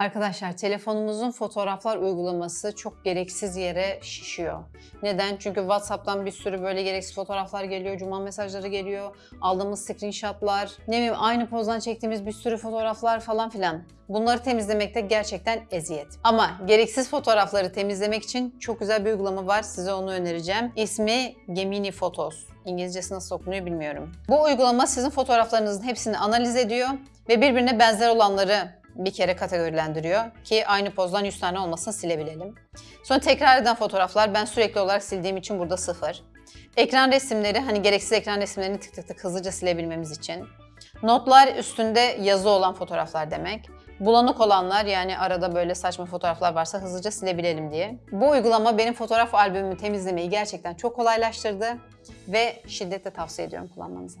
Arkadaşlar telefonumuzun fotoğraflar uygulaması çok gereksiz yere şişiyor. Neden? Çünkü WhatsApp'tan bir sürü böyle gereksiz fotoğraflar geliyor, cuma mesajları geliyor, aldığımız screenshotlar, ne bileyim aynı pozdan çektiğimiz bir sürü fotoğraflar falan filan. Bunları temizlemekte gerçekten eziyet. Ama gereksiz fotoğrafları temizlemek için çok güzel bir uygulama var. Size onu önereceğim. İsmi Gemini Photos. İngilizcesi nasıl okunuyor bilmiyorum. Bu uygulama sizin fotoğraflarınızın hepsini analiz ediyor ve birbirine benzer olanları bir kere kategorilendiriyor ki aynı pozdan 100 tane olmasını silebilelim. Sonra tekrar eden fotoğraflar ben sürekli olarak sildiğim için burada sıfır. Ekran resimleri hani gereksiz ekran resimlerini tık tık tık hızlıca silebilmemiz için. Notlar üstünde yazı olan fotoğraflar demek. Bulanık olanlar yani arada böyle saçma fotoğraflar varsa hızlıca silebilelim diye. Bu uygulama benim fotoğraf albümümü temizlemeyi gerçekten çok kolaylaştırdı ve şiddetle tavsiye ediyorum kullanmanızı.